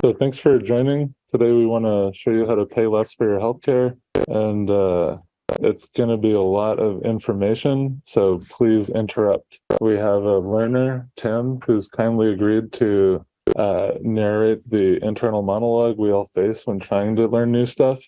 So thanks for joining. Today we want to show you how to pay less for your healthcare and uh, it's going to be a lot of information, so please interrupt. We have a learner, Tim, who's kindly agreed to uh, narrate the internal monologue we all face when trying to learn new stuff.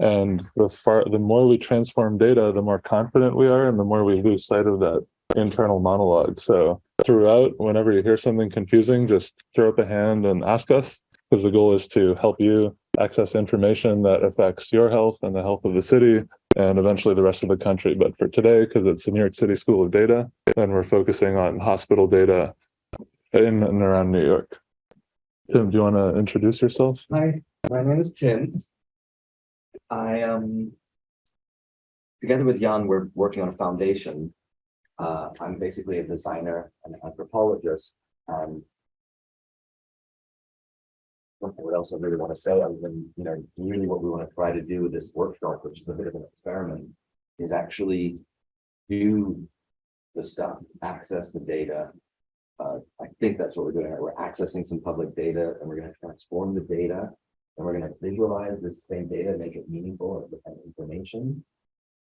And the far the more we transform data, the more confident we are and the more we lose sight of that internal monologue. So throughout, whenever you hear something confusing, just throw up a hand and ask us because the goal is to help you access information that affects your health and the health of the city and eventually the rest of the country. But for today, because it's the New York City School of Data, and we're focusing on hospital data in and around New York. Tim, do you want to introduce yourself? Hi, my name is Tim. I um together with Jan, we're working on a foundation. Uh, I'm basically a designer and anthropologist and what else I really want to say other than, you know, really what we want to try to do with this workshop, which is a bit of an experiment, is actually do the stuff, access the data. Uh, I think that's what we're doing. We're accessing some public data and we're going to transform the data and we're going to visualize this same data, make it meaningful and information.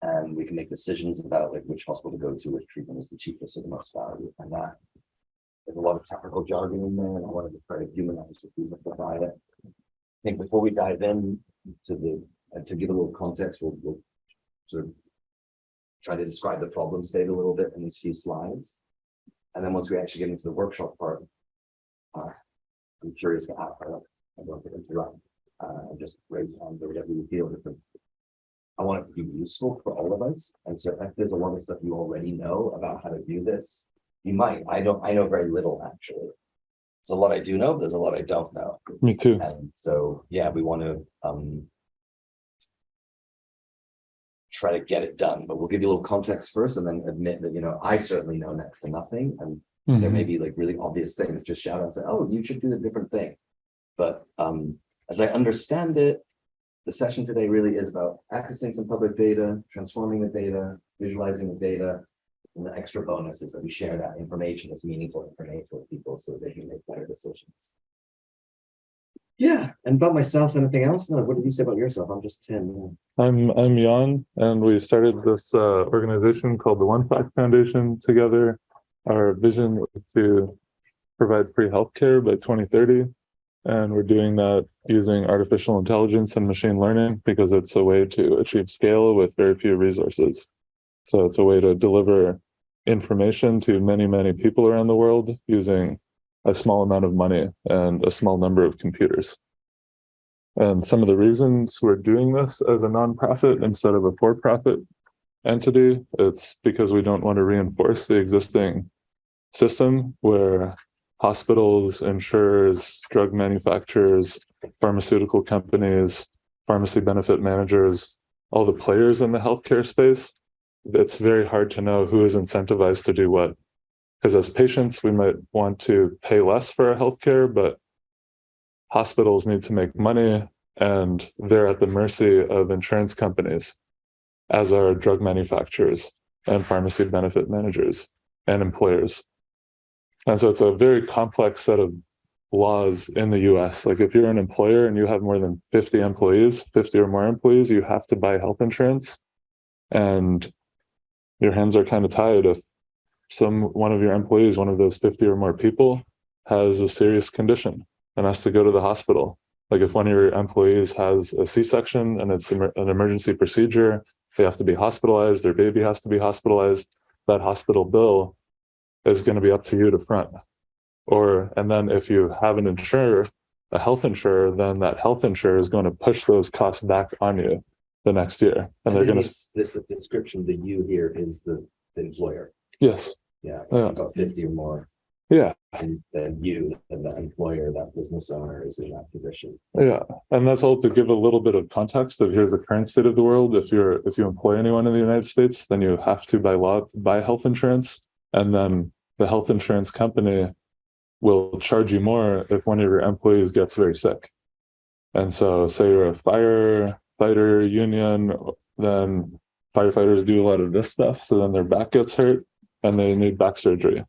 And we can make decisions about like which hospital to go to, which treatment is the cheapest or the most value. And that there's a lot of technical jargon in there, and I wanted to try to humanize the people provide it. I think before we dive in to the uh, to give a little context, we'll, we'll sort of try to describe the problem state a little bit in these few slides. And then once we actually get into the workshop part, uh, I'm curious to ask, I don't to interrupt, uh, just raise hand or whatever you feel. I want it to be useful for all of us. And so if there's a lot of stuff you already know about how to do this, you might. I don't. I know very little actually. There's a lot I do know. There's a lot I don't know. Me too. And so, yeah, we want to um, try to get it done. But we'll give you a little context first, and then admit that you know I certainly know next to nothing, and mm -hmm. there may mm-hmm. be like really obvious things. Just shout out and say, "Oh, you should do a different thing." But um, as I understand it, the session today really is about accessing some public data, transforming the data, visualizing the data, and the extra bonus is that we share that information as meaningful information with people so they can make better decisions. Yeah, and about myself, anything else? No, what did you say about yourself? I'm just Tim. I'm I'm Jan, and we started this uh, organization called the One Fact Foundation together. Our vision is to provide free healthcare by 2030, and we're doing that using artificial intelligence and machine learning because it's a way to achieve scale with very few resources. So it's a way to deliver information to many, many people around the world using a small amount of money and a small number of computers. And some of the reasons we're doing this as a nonprofit instead of a for-profit entity, it's because we don't want to reinforce the existing system where hospitals, insurers, drug manufacturers, pharmaceutical companies, pharmacy benefit managers, all the players in the healthcare space it's very hard to know who is incentivized to do what. Because as patients, we might want to pay less for our healthcare, but hospitals need to make money and they're at the mercy of insurance companies, as are drug manufacturers and pharmacy benefit managers and employers. And so it's a very complex set of laws in the US. Like if you're an employer and you have more than 50 employees, 50 or more employees, you have to buy health insurance. And your hands are kind of tied if some one of your employees, one of those 50 or more people has a serious condition and has to go to the hospital. Like if one of your employees has a C-section and it's an emergency procedure, they have to be hospitalized, their baby has to be hospitalized, that hospital bill is going to be up to you to front. Or, and then if you have an insurer, a health insurer, then that health insurer is going to push those costs back on you the next year. And, and they're going to. This, this description, the you here is the, the employer. Yes. Yeah. yeah. Got 50 or more. Yeah. And then you, and the employer, that business owner is in that position. Yeah. And that's all to give a little bit of context of here's the current state of the world. If you're, if you employ anyone in the United States, then you have to by law buy health insurance. And then the health insurance company will charge you more if one of your employees gets very sick. And so say you're a fire fighter union, then firefighters do a lot of this stuff. So then their back gets hurt and they need back surgery.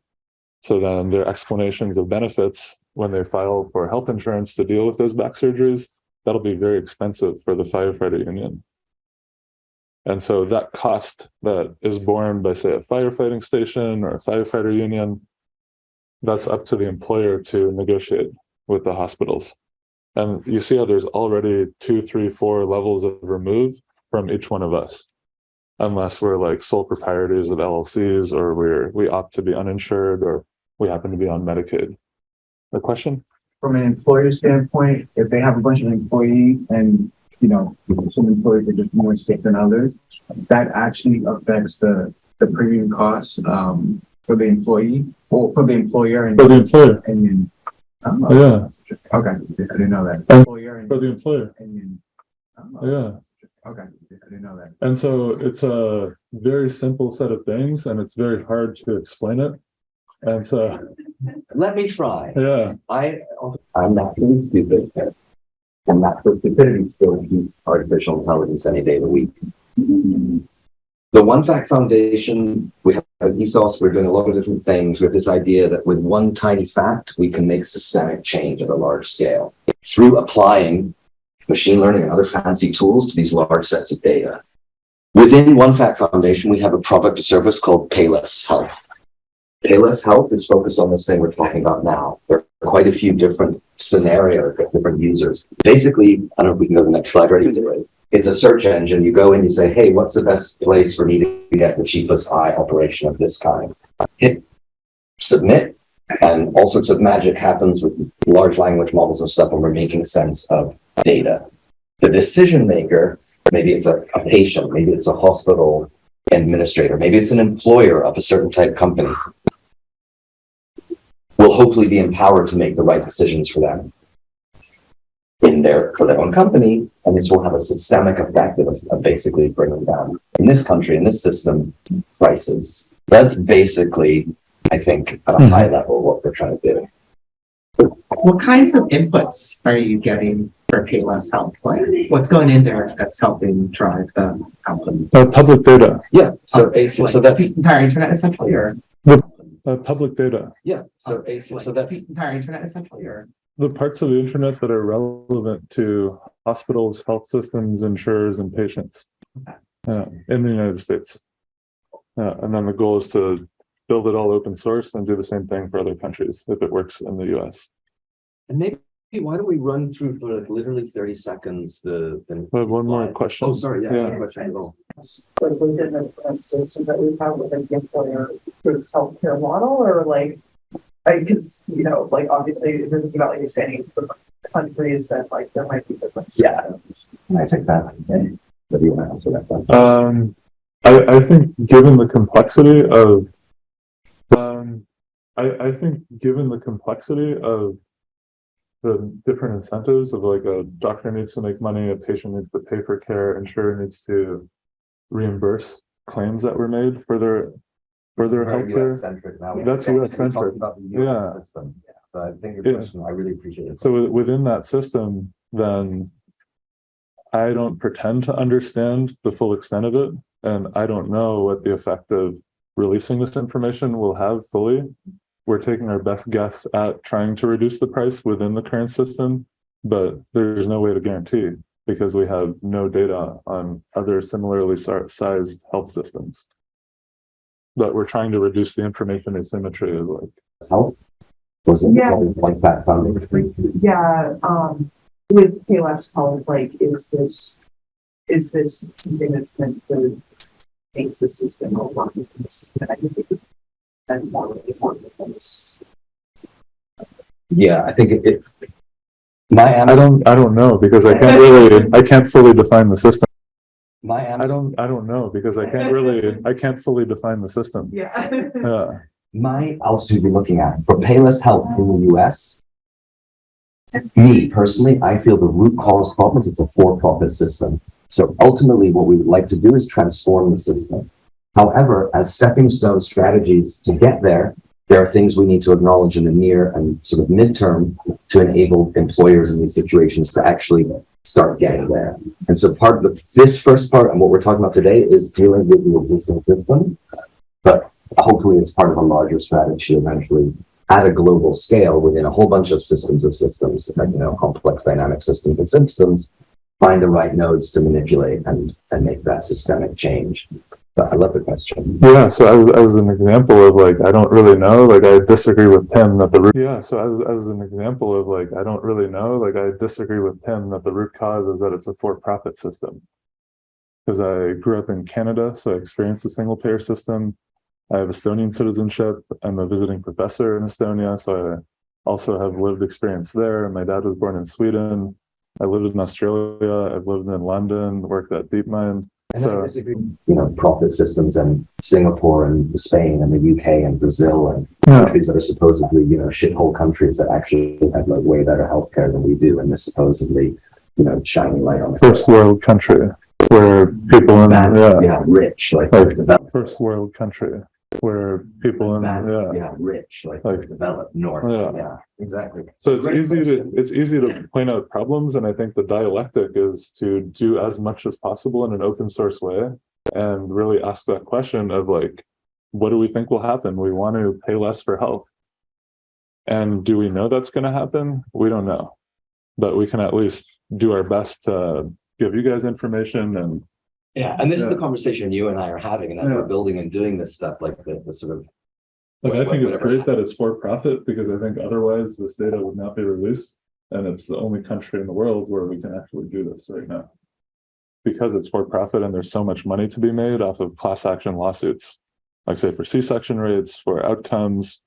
So then their explanations of benefits when they file for health insurance to deal with those back surgeries, that'll be very expensive for the firefighter union. And so that cost that is borne by, say, a firefighting station or a firefighter union, that's up to the employer to negotiate with the hospitals. And you see how there's already two, three, four levels of remove from each one of us. Unless we're like sole proprietors of LLCs or we're, we opt to be uninsured or we happen to be on Medicaid. A question? from an employer standpoint, if they have a bunch of employees and, you know, some employees are just more sick than others, that actually affects the, the premium costs, um, for the employee, or for the employer and. For the employer, And um, yeah, okay, I didn't know that. And- Employer and- for the employer, and then, yeah. Okay, I didn't know that. And so it's a very simple set of things and it's very hard to explain it. And so, Let me try. yeah, I, I'm not really stupid. And not for stupidity still use artificial intelligence any day of the week. The One Fact Foundation, we have an ethos, we're doing a lot of different things with this idea that with one tiny fact, we can make systemic change at a large scale through applying machine learning and other fancy tools to these large sets of data. Within One Fact Foundation, we have a product or service called Payless Health. Payless Health is focused on this thing we're talking about now. There are quite a few different scenarios, different users. Basically, I don't know if we can go to the next slide it. It's a search engine. You go in, you say, hey, what's the best place for me to get the cheapest eye operation of this kind? Hit submit, and all sorts of magic happens with large language models and stuff when we're making sense of data. The decision maker, maybe it's a, a patient, maybe it's a hospital administrator, maybe it's an employer of a certain type company, will hopefully be empowered to make the right decisions for them in their, for their own company, and this will have a systemic effect of, of basically bringing down, in this country, in this system, prices. That's basically, I think, at a Mhm. high level, what we're trying to do. What kinds of inputs are you getting for Payless Health? Like, what's going in there that's helping drive the company? uh, public data, Yeah, so basic, so Like, that's, the entire internet essentially, or? uh, public data, yeah, so basic, so Like, that's, the Entire internet essentially, or? The parts of the internet that are relevant to hospitals, health systems, insurers and patients. uh, in the United States. Uh, and then the goal is to build it all open source and do the same thing for other countries if it works in the US. and maybe, why don't we run through for like literally thirty seconds the. the I have one more question. Oh, sorry, yeah, Yeah. no question at all. like within the current system that we have within the employer through healthcare model or like? I, cause, you know, like obviously, if you're thinking about like expanding to different countries, then like there might be different Yeah. Can I take that? Okay. What do you want to answer that? one? Um, I, I think given the complexity of, um, I, I think given the complexity of the different incentives of like a doctor needs to make money, a patient needs to pay for care, insurer needs to reimburse claims that were made for their, for their Very healthcare. US-centric now. That's US-centric. About the Yeah. US system. Yeah. So I think Yeah. your question, I really appreciate it. So wi- within that system, then I don't pretend to understand the full extent of it, and I don't know what the effect of releasing this information will have fully. We're taking our best guess at trying to reduce the price within the current system, but there's no way to guarantee because we have no data on other similarly si- sized health systems. But we're trying to reduce the information asymmetry of like Health? Was it Yeah. called one fact foundation? Yeah, um, with Payless Health, like, is this, is this something that's meant to make the system a lot more consistent? I think it And more really more than this. Yeah, I think it, it. My I don't, I don't know because I can't really, I can't fully define the system. My I answer, don't, I don't know because I can't really, I can't fully define the system. Yeah. Yeah, my, I'll also be looking at, for Payless Health in the US. Me personally, I feel the root cause problems, it's a for-profit system. So ultimately, what we would like to do is transform the system. However, as stepping stone strategies to get there, there are things we need to acknowledge in the near and sort of midterm to enable employers in these situations to actually start getting there. And so part of the, this first part and what we're talking about today is dealing with the existing system. But hopefully it's part of a larger strategy eventually at a global scale within a whole bunch of systems of systems, you know, complex dynamic systems and systems, find the right nodes to manipulate and, and make that systemic change. I love the question. Yeah, so as, as an example of like, I don't really know, like I disagree with Tim that the root. Yeah, so as, as an example of like, I don't really know, like I disagree with Tim that the root cause is that it's a for-profit system. Because I grew up in Canada, so I experienced a single payer system. I have Estonian citizenship. I'm a visiting professor in Estonia, so I also have lived experience there. My dad was born in Sweden. I lived in Australia. I've lived in London, worked at DeepMind. And So-. You know, profit systems and Singapore and Spain and the UK and Brazil and Yeah. countries that are supposedly, you know, shithole countries that actually have like way better healthcare than we do, and this supposedly, you know, shining light on. First world country where people in, That- yeah, yeah, rich, like Like, first world country where people in, That- yeah. yeah, rich, like Like- developed north. Yeah. Yeah, exactly. So it's Great easy to, it's easy to point out problems, and I think the dialectic is to do as much as possible in an open source way. And really ask that question of like, what do we think will happen? We want to pay less for health. And do we know that's gonna happen? We don't know. But we can at least do our best to give you guys information and Yeah, and this is the conversation you and I are having, and as Yeah. we're building and doing this stuff, like the, the sort of. Like, I think it's whatever great that it's for profit because I think otherwise this data would not be released. And it's the only country in the world where we can actually do this right now. Because it's for profit and there's so much money to be made off of class action lawsuits. Like say for C-section rates, for outcomes,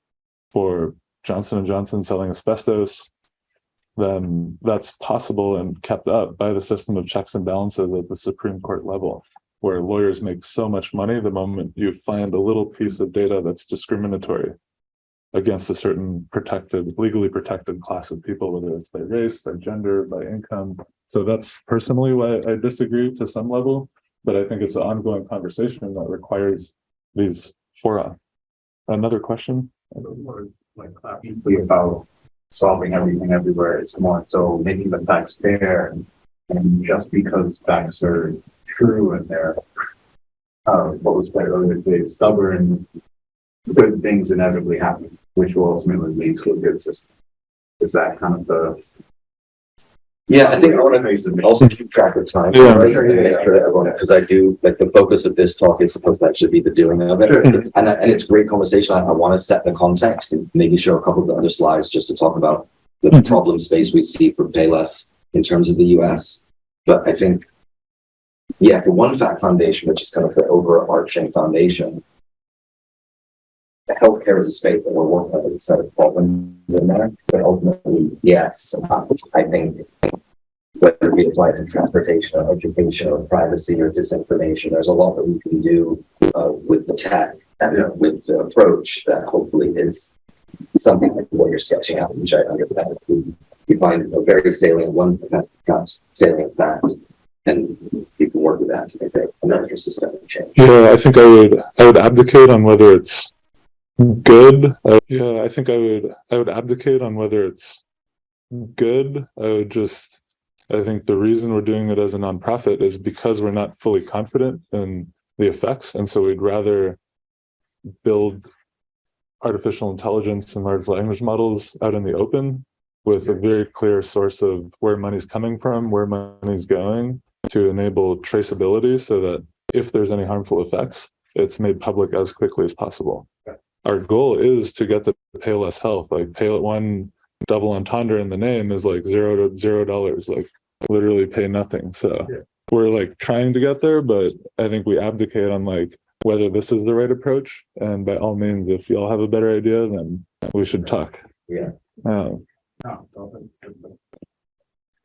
for Johnson and Johnson selling asbestos. Then that's possible and kept up by the system of checks and balances at the Supreme Court level where lawyers make so much money the moment you find a little piece of data that's discriminatory against a certain protected, legally protected class of people, whether it's by race, by gender, by income. So that's personally why I disagree to some level, but I think it's an ongoing conversation that requires these fora. Another question? like clapping about solving everything everywhere. It's more so making the facts fair. And just because facts are true and they're, uh, what was said earlier stubborn, good things inevitably happen, which will ultimately lead to a good system. Is that kind of the? Yeah, I think I want to also keep track of time. Yeah. right, and Make sure that everyone, because I do, like, the focus of this talk is supposed to actually be the doing of it. Sure. It's- And, I- and it's great conversation. I, I want to set the context and maybe show a couple of the other slides just to talk about the Mhm. problem space we see for Payless in terms of the US. But I think, yeah, for One Fact Foundation, which is kind of the overarching foundation, healthcare is a space that we're working on, it's a problem in there, but ultimately, yes, I think whether it be applied to transportation or education or privacy or disinformation, there's a lot that we can do uh, with the tech and Yeah. with the approach that hopefully is something like what you're sketching out, which I understand. We find a very salient one, that's salient fact, and you can work with that to make it another systemic change. Yeah, I think I would, I would abdicate on whether it's good. Uh, Yeah, I think I would, I would abdicate on whether it's good. I would just, I think the reason we're doing it as a nonprofit is because we're not fully confident in the effects. And so we'd rather build artificial intelligence and large language models out in the open with a very clear source of where money's coming from, where money's going to enable traceability so that if there's any harmful effects, it's made public as quickly as possible. Our goal is to get to pay less health, like pay one double entendre in the name is like zero to zero dollars, like literally pay nothing. So Yeah. we're like trying to get there, but I think we abdicate on like whether this is the right approach. And by all means, if y'all have a better idea, then we should talk. Yeah. Um,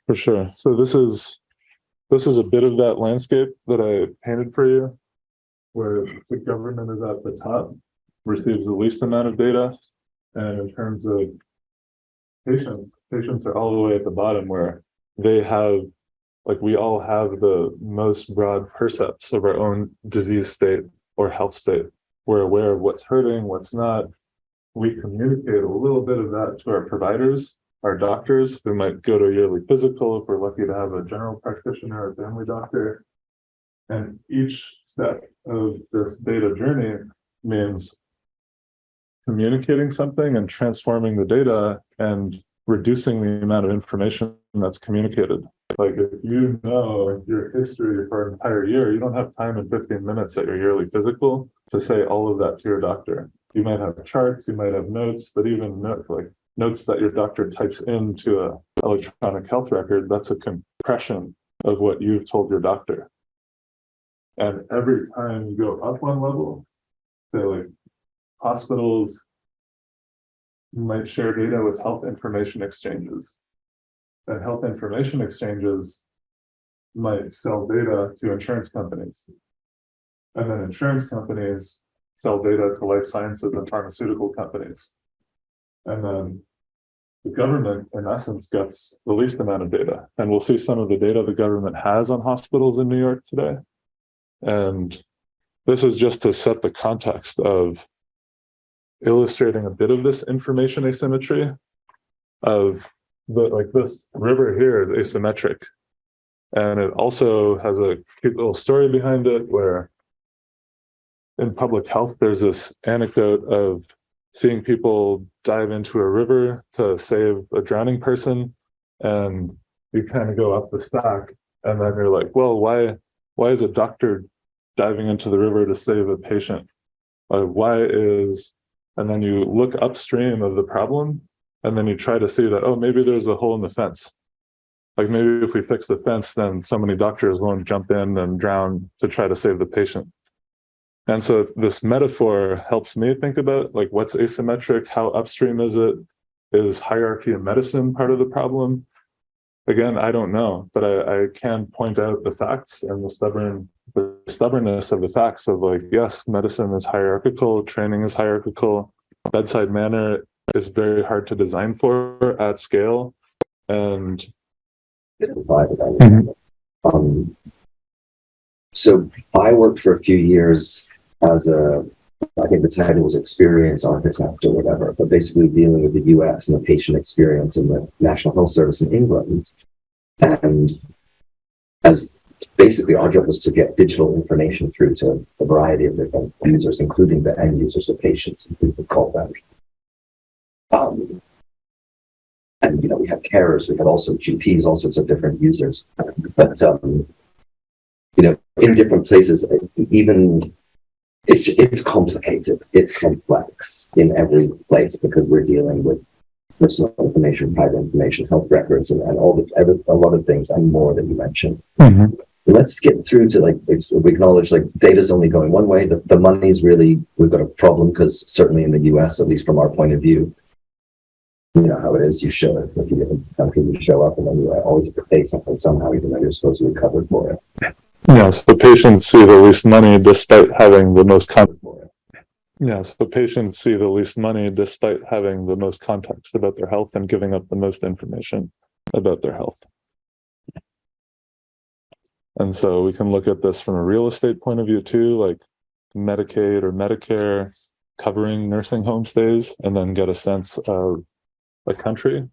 for sure. So this is, this is a bit of that landscape that I painted for you. Where the government is at the top, receives the least amount of data. And in terms of patients, patients are all the way at the bottom where they have, like, we all have the most broad percepts of our own disease state or health state. We're aware of what's hurting, what's not. We communicate a little bit of that to our providers our doctors who might go to a yearly physical if we're lucky to have a general practitioner or family doctor. And each step of this data journey means communicating something and transforming the data and reducing the amount of information that's communicated. Like if you know your history for an entire year, you don't have time in fifteen minutes at your yearly physical to say all of that to your doctor. You might have charts, you might have notes, but even note, like notes that your doctor types into a electronic health record, that's a compression of what you've told your doctor. And every time you go up one level, say like hospitals might share data with health information exchanges. And health information exchanges might sell data to insurance companies. And then insurance companies sell data to life sciences and pharmaceutical companies. And then the government, in essence, gets the least amount of data. And we'll see some of the data the government has on hospitals in New York today. And this is just to set the context of illustrating a bit of this information asymmetry of the, like this river here is asymmetric. And it also has a cute little story behind it where in public health, there's this anecdote of seeing people dive into a river to save a drowning person. And you kind of go up the stack and then you're like, well, why, why is a doctor diving into the river to save a patient? Uh, why is, and then you look upstream of the problem and then you try to see that, oh, maybe there's a hole in the fence. Like maybe if we fix the fence, then so many doctors won't jump in and drown to try to save the patient. And so this metaphor helps me think about like what's asymmetric, how upstream is it? Is hierarchy in medicine part of the problem? Again, I don't know, but I, I can point out the facts and the stubborn the stubbornness of the facts of like, yes, medicine is hierarchical, training is hierarchical, bedside manner is very hard to design for at scale. And. Um, so I worked for a few years as a, I think the title was experience architect or whatever, but basically dealing with the US and the patient experience in the National Health Service in England. And as basically our job was to get digital information through to a variety of different users, including the end users, the patients, we would call them. Um, and you know we have carers we have also gps all sorts of different users. But um you know in different places even it's it's complicated. It's complex in every place because we're dealing with personal information private information health records and, and all the every, a lot of things and more that you mentioned let's get through to like we acknowledge like data's only going one way the, the money's really we've got a problem because certainly in the us at least from our point of view you know how it is. You show it if you get a country, you show up, and then you uh, always have to pay something somehow, even though you're supposed to be covered for it. yes, the patients see the least money despite having the most con- Yes, the patients see the least money despite having the most context about their health and giving up the most information about their health. And so we can look at this from a real estate point of view too, like Medicaid or Medicare covering nursing home stays, and then get a sense of a country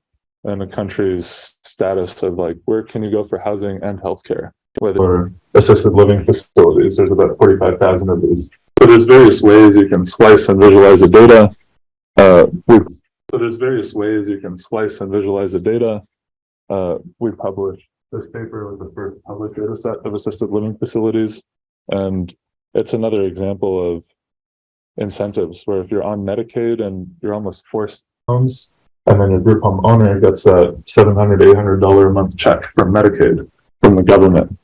and a country's status of like where can you go for housing and healthcare, whether or assisted living facilities. There's about 45,000 of these. So there's various ways you can slice and visualize the data. Uh, so there's various ways you can slice and visualize the data. Uh, we published this paper was the first published data set of assisted living facilities. And it's another example of incentives where if you're on Medicaid and you're almost forced homes, and then your group home owner gets a $700, $800 a month check from Medicaid from the government.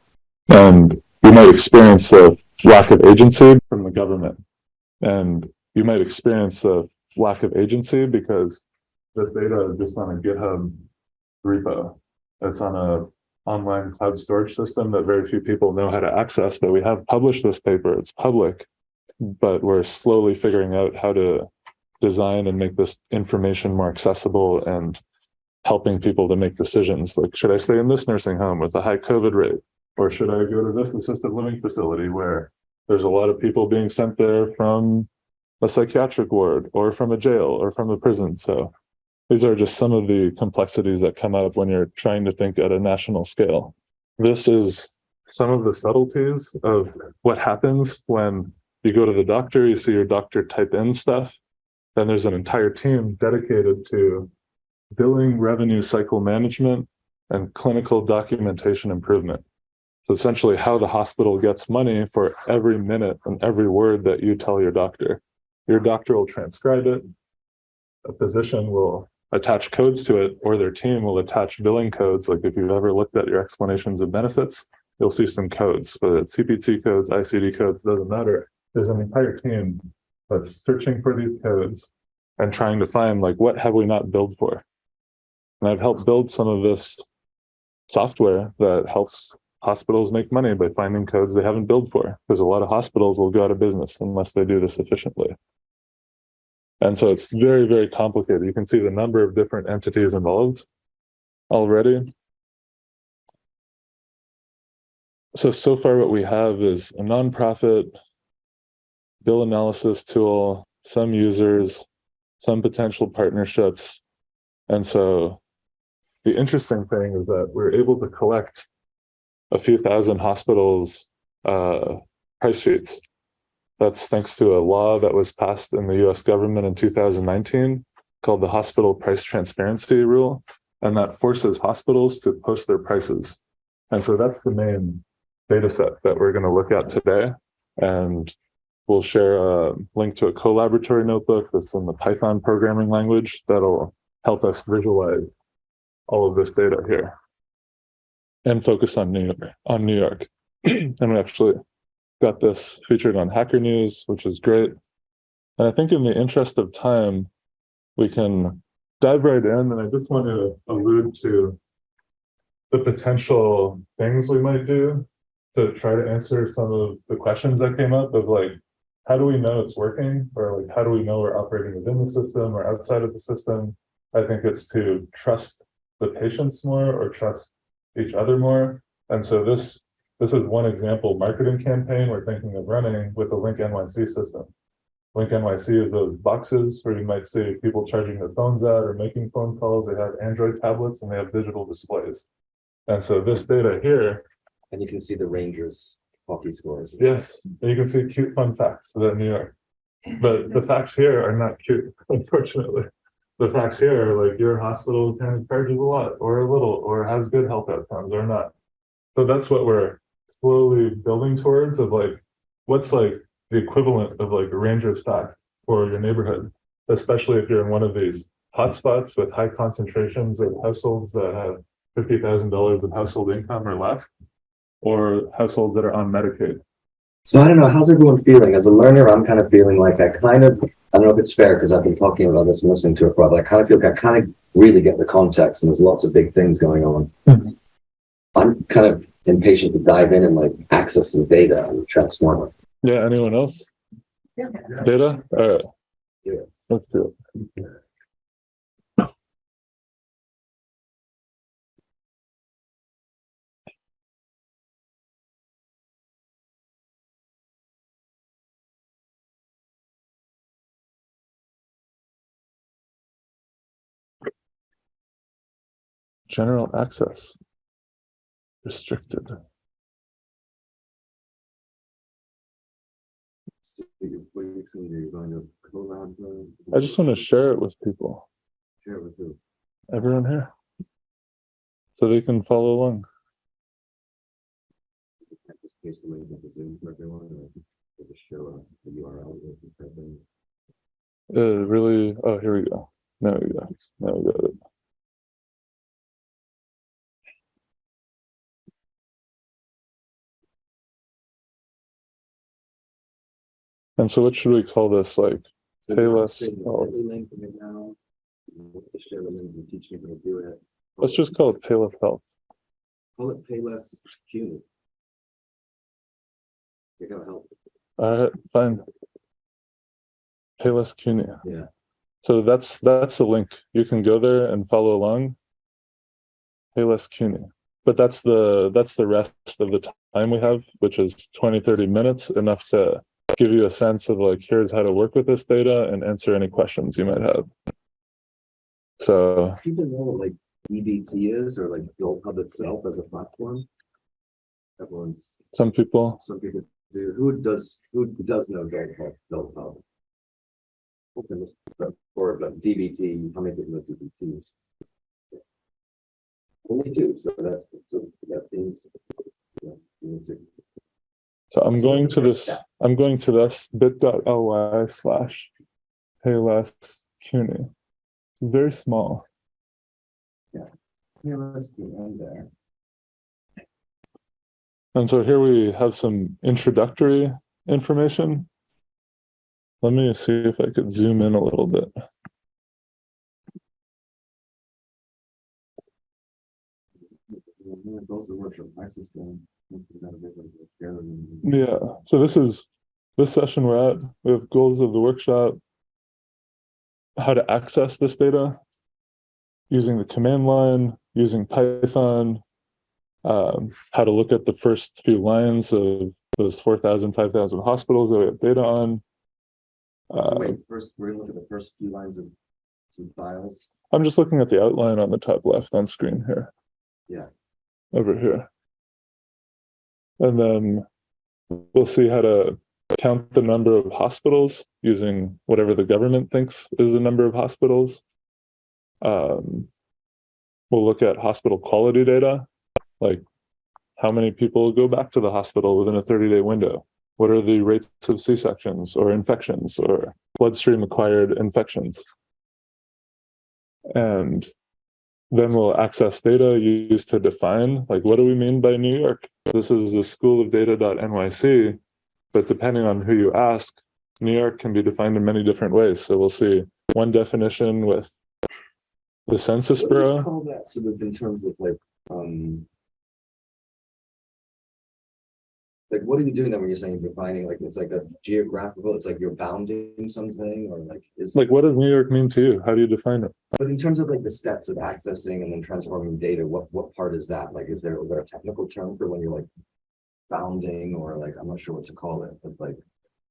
And you might experience a lack of agency from the government. And you might experience a lack of agency because this data is just on a GitHub repo. It's on a online cloud storage system that very few people know how to access, but we have published this paper. It's public, but we're slowly figuring out how to design and make this information more accessible and helping people to make decisions. Like should i stay in this nursing home with a high covid rate? Or should i go to this assisted living facility where there's a lot of people being sent there from a psychiatric ward or from a jail or from a prison? So these are just some of the complexities that come up when you're trying to think at a national scale this is some of the subtleties of what happens when you go to the doctor you see your doctor type in stuff then there's an entire team dedicated to billing revenue cycle management and clinical documentation improvement. So essentially how the hospital gets money for every minute and every word that you tell your doctor. Your doctor will transcribe it. A physician will attach codes to it or their team will attach billing codes. Like if you've ever looked at your explanations of benefits, you'll see some codes, whether it's CPT codes, ICD codes, doesn't matter. There's an entire team that's searching for these codes and trying to find like, what have we not billed for? And I've helped build some of this software that helps hospitals make money by finding codes they haven't billed for, because a lot of hospitals will go out of business unless they do this efficiently. And so it's very, very complicated. You can see the number of different entities involved already. So, so far what we have is a nonprofit bill analysis tool, some users, some potential partnerships. And so the interesting thing is that we're able to collect a few thousand hospitals uh, price sheets. That's thanks to a law that was passed in the US government in 2019 called the Hospital Price Transparency Rule. And that forces hospitals to post their prices. And so that's the main data set that we're going to look at today. And we'll share a link to a Colaboratory notebook that's in the Python programming language that'll help us visualize all of this data here and focus on New York, on New York. and we actually got this featured on Hacker News, which is great. And I think in the interest of time, we can dive right in. And I just want to allude to the potential things we might do to try to answer some of the questions that came up of like, how do we know it's working? Or like, how do we know we're operating within the system or outside of the system? I think it's to trust the patients more or trust each other more. And so this this is one example marketing campaign we're thinking of running with the Link NYC system. Link NYC is those boxes where you might see people charging their phones out or making phone calls. They have Android tablets and they have digital displays. And so this data here, And you can see the Rangers hockey scores. yes, and you can see cute fun facts about New York. But the facts here are not cute, unfortunately. The facts here are like your hospital kind of charges a lot or a little or has good health outcomes or not. So that's what we're slowly building towards of like, what's like the equivalent of like a ranger's pack for your neighborhood, especially if you're in one of these hotspots with high concentrations of households that have fifty thousand dollars of household income or less, or households that are on Medicaid. So I don't know, how's everyone feeling? As a learner, I'm kind of feeling like I kind of, I don't know if it's fair because I've been talking about this and listening to it for a while, but I kind of feel like I kind of really get the context and there's lots of big things going on. Mhm. I'm kind of impatient to dive in and like access the data and transform it. Yeah, anyone else? Yeah. Data? All right. Yeah. Let's do it. General access. Restricted. I just want to share it with people, Share it with you. everyone here. So they can follow along. Just paste the link of the Zoom for everyone or just show the URL. Uh, really, oh, here we go. Now we go. Now we got it. And so what should we call this? Like, So Pay now less, create a oh. Bitly link right now. Just share the link and teach me how to do it. let's just call it Payless Health. Call it Payless Q. You're gonna help. All right, fine. Payless CUNY. Yeah. So that's, that's the link. You can go there and follow along. Payless CUNY. But that's the, that's the rest of the time we have, which is 20, 30 minutes, enough to give you a sense of like, here's how to work with this data and answer any questions you might have. So, People know what like EBT is or like Gold Hub itself as a platform. Everyone's, some people, some people do, who does, who does know Gold Hub, Gold Hub? open or but DBT, how many people know DBT? Only two, so that's, so that seems. yeah, we need to- So I'm going to this. I'm going to this bit.ly slash Payless CUNY. Very small. Yeah, let's be in there. And so here we have some introductory information. Let me see if I could zoom in a little bit. Those are workshop access then. Yeah, so this is, this session we're at, we have goals of the workshop. How to access this data. Using the command line, using Python. Um, how to look at the first few lines of those 4,000, 5,000 hospitals that we have data on. So Uh, Wait, first, we're gonna look at the first few lines of some files. I'm just looking at the outline on the top left on screen here. Yeah. Over here. And then we'll see how to count the number of hospitals using whatever the government thinks is the number of hospitals. Um, we'll look at hospital quality data, like how many people go back to the hospital within a 30 day window? What are the rates of C-sections or infections or bloodstream acquired infections? And then we'll access data used to define, like, what do we mean by New York? This is the school of data.nyc, but depending on who you ask, New York can be defined in many different ways. So we'll see one definition with the Census What do you Bureau. Call that sort of in terms of like, um. Like, what are you doing then when you're saying defining, like, it's like a geographical, it's like you're bounding something, or like, is. Like, what does New York mean to you? How do you define it? But in terms of like the steps of accessing and then transforming data, what, what part is that? Like, is there, is there a technical term for when you're like. Bounding or like, I'm not sure what to call it, but like.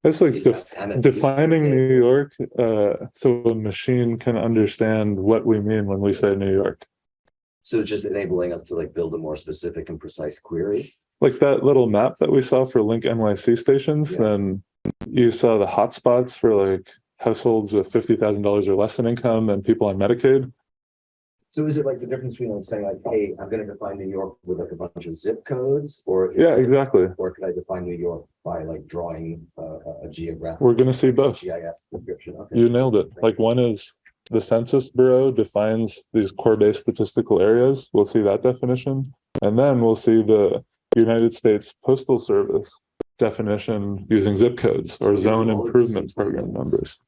It's like def- defining. New York, uh, so a machine can understand what we mean when we say New York. So just enabling us to like build a more specific and precise query. Like that little map that we saw for Link NYC stations, Yeah. then you saw the hotspots for like households with fifty thousand dollars or less in income and people on Medicaid. So is it like the difference between like saying like, hey, I'm gonna define New York with like a bunch of zip codes or? Yeah, exactly. Or could I define New York by like drawing uh, a, a- geographic? We're gonna see both. GIS description, okay. You nailed it. Like one is the Census Bureau defines these core-based statistical areas. We'll see that definition. And then we'll see the United States Postal Service definition using zip codes or zone improvement program numbers.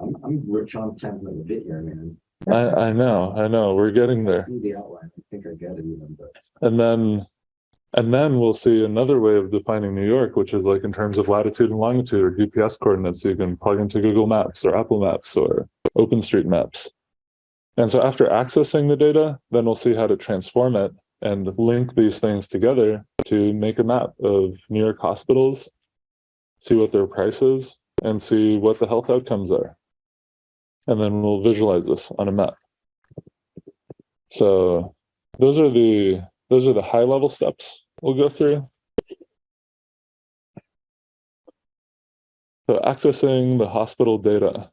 I'm, I'm, we're trying to a bit here, man. I, I know, I know, we're getting I there. See the outline, I think I get it even, but. And then, and then we'll see another way of defining New York, which is like in terms of latitude and longitude or GPS coordinates. You can plug into Google Maps or Apple Maps or OpenStreetMaps. And so after accessing the data, then we'll see how to transform it and link these things together to make a map of New York hospitals, see what their price is, and see what the health outcomes are. And then we'll visualize this on a map. So those are the those are the high level steps we'll go through. So accessing the hospital data.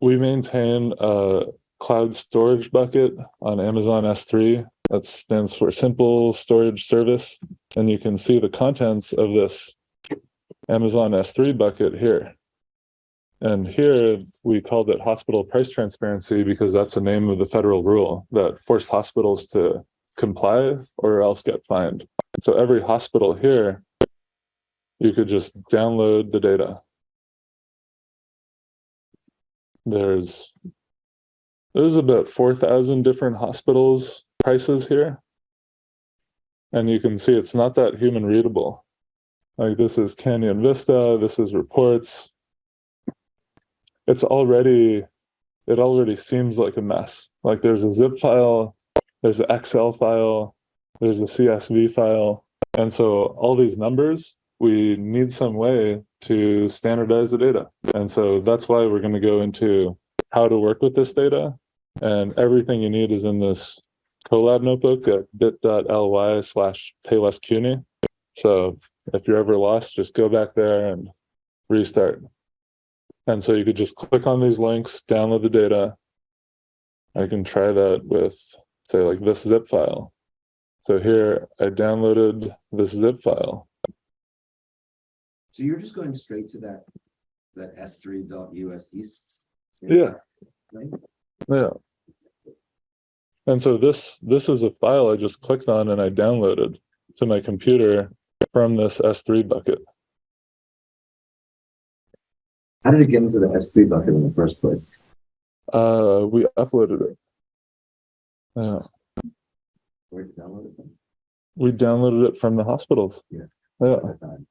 We maintain a cloud storage bucket on Amazon S3. That stands for Simple Storage Service. And you can see the contents of this Amazon S3 bucket here. And here we called it hospital price transparency because that's the name of the federal rule that forced hospitals to comply or else get fined. So every hospital here, you could just download the data. There's there's about 4,000 different hospitals prices here. And you can see it's not that human readable. Like this is Canyon Vista, this is reports, it's already it already seems like a mess. Like there's a zip file there's an excel file there's a csv file. And so all these numbers we need some way to standardize the data. And so that's why we're going to go into how to work with this data and everything you need is in this colab notebook at bit.ly slash paylesscuny so if you're ever lost just go back there and restart And so you could just click on these links, download the data. I can try that with, say, like this zip file. So here I downloaded this zip file. So you're just going straight to that, that S three dot USD? Yeah. Right? Yeah. And so this this is a file I just clicked on and I downloaded to my computer from this S3 bucket. How did it get into the S three bucket in the first place? Uh, we uploaded it. Yeah, Where did you download it from? we downloaded it from the hospitals. Yeah. Yeah, At the time?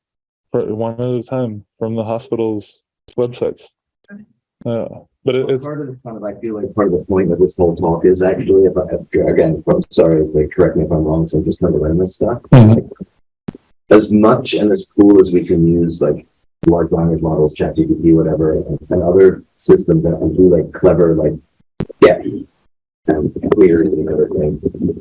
for one at a time from the hospitals' websites. Yeah, but it, it's Part of the, kind of, I feel like part of the point of this whole talk is actually about, again, I'm sorry, like, correct me if I'm wrong, so I'm just trying to learn this stuff. Mhm. As much and as cool as we can use like large language models, ChatGPT, whatever, and, and other systems that do like clever, like get and clear and everything,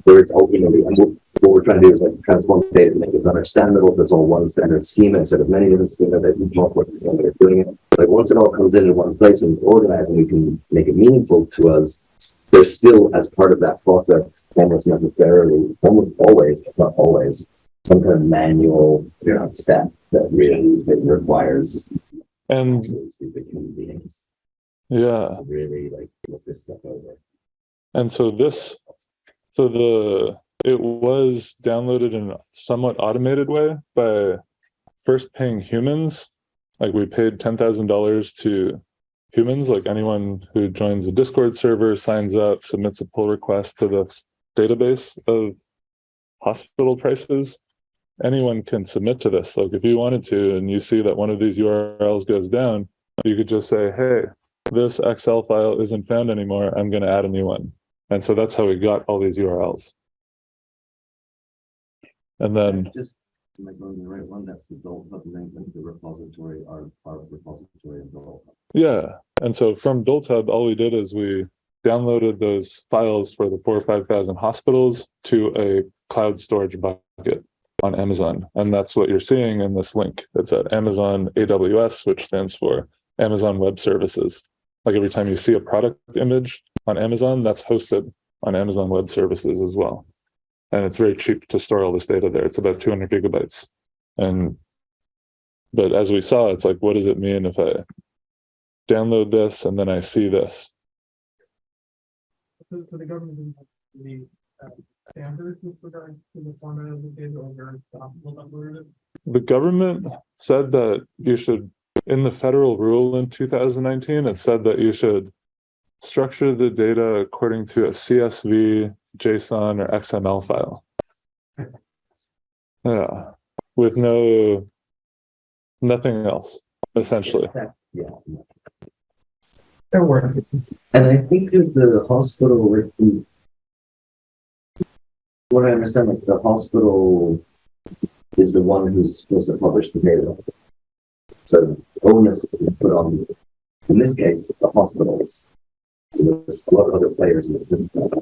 where it's ultimately, and what, what we're trying to do is like transform data to make it understandable, there's all one standard schema instead of many different schema that each that are doing it. Like once it all comes in in one place and organized and we can make it meaningful to us, there's still as part of that process, almost necessarily, almost always, if not always, some kind of manual Yeah. step that really that requires and stupid human beings yeah, really like look this stuff over. and so this, so the it was downloaded in a somewhat automated way by first paying humans. Like we paid ten thousand dollars to humans, like anyone who joins a Discord server, signs up, submits a pull request to this database of hospital prices. Anyone can submit to this. Like if you wanted to, and you see that one of these URLs goes down, you could just say, hey, this Excel file isn't found anymore. I'm going to add a new one. And so that's how we got all these URLs. And then, just, am I going to the right one? That's the DoltHub link, that's the repository, our, our repository of Dole. Hub. yeah. And so from DoltHub, all we did is we downloaded those files for the four or 5,000 hospitals to a cloud storage bucket on Amazon. And that's what you're seeing in this link. It's at Amazon AWS, which stands for Amazon Web Services. Like every time you see a product image on Amazon, that's hosted on Amazon Web Services as well. And it's very cheap to store all this data there. It's about 200 gigabytes. And, but as we saw, it's like, what does it mean if I download this and then I see this? So, so the government didn't have the, uh, standards with regard to the format of the data over, will upload. The government said that you should, in the federal rule in 2019, it said that you should structure the data according to a CSV, JSON, or XML file. Yeah, with no, nothing else, essentially. Yeah. They're. And I think the hospital, what I understand, like the hospital is the one who's supposed to publish the data. So onus is put on, in this case, the hospitals. There's a lot of other players in the system, have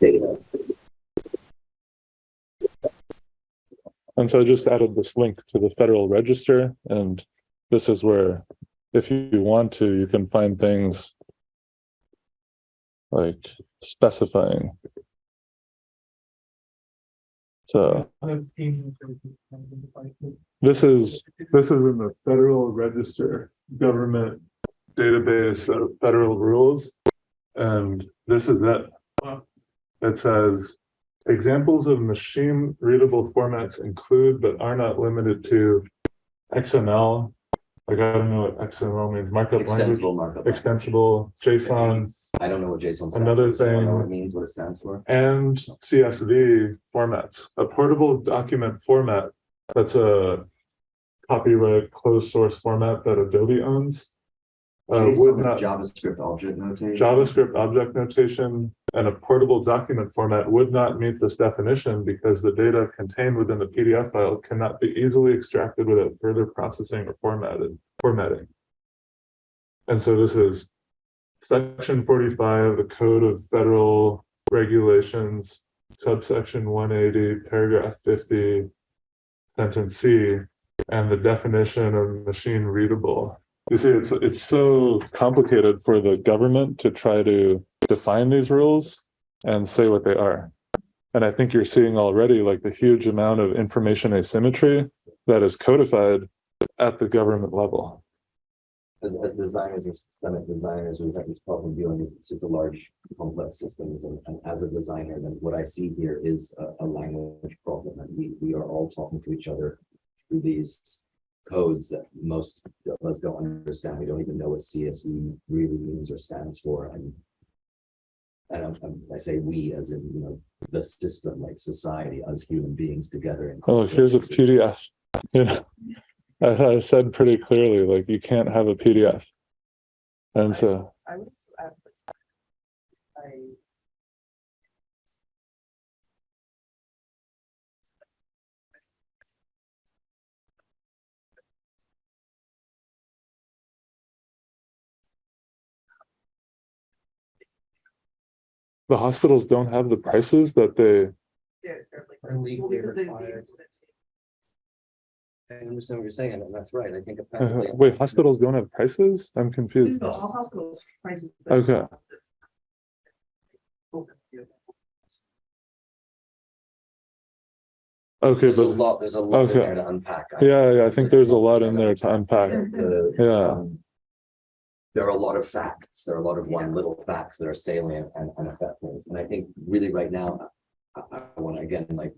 data. And so I just added this link to the Federal Register, and this is where, if you want to, you can find things like specifying. So this is, this is in the Federal Register government database of federal rules. And this is it. It says, examples of machine readable formats include but are not limited to XML. I gotta know what XML means, markup language, Extensible markup. extensible JSON, I don't know what JSON stands Another for, so I don't know what it means, what it stands for. and CSV formats. A portable document format that's a copyright closed source format that Adobe owns. Uh, JSON not JavaScript object notation. JavaScript object notation and a portable document format would not meet this definition because the data contained within the PDF file cannot be easily extracted without further processing or formatted, formatting. And so this is section forty-five, the Code of Federal Regulations, subsection one eighty, paragraph fifty, sentence C, and the definition of machine readable You see, it's, it's so complicated for the government to try to define these rules and say what they are. And I think you're seeing already like the huge amount of information asymmetry that is codified at the government level. As, as designers and systemic designers, we've had this problem dealing with super large complex systems and, and as a designer, then what I see here is a, a language problem. And we, we are all talking to each other through these codes that most of us don't understand. We don't even know what CSV really means or stands for. And I don't, um, I say we as in, you know, the system, like society, us human beings together. in Oh, here's a conflict. PDF. You know, I, I said pretty clearly, like you can't have a PDF. And so, I would the hospitals don't have the prices that they, Yeah, they're like. Are legally because they- they- required. I understand what you're saying, and that's right. I think. uh, apparently- wait, hospitals don't have prices? I'm confused. All hospitals. prices- Okay. Okay, There's a but lot, there's a lot in Okay. there to unpack. yeah, yeah, I think there's a lot in there to unpack. The, Yeah. There are a lot of facts, there are a lot of one little facts that are salient and, and affect things, and I think really right now, I, I want to again, like.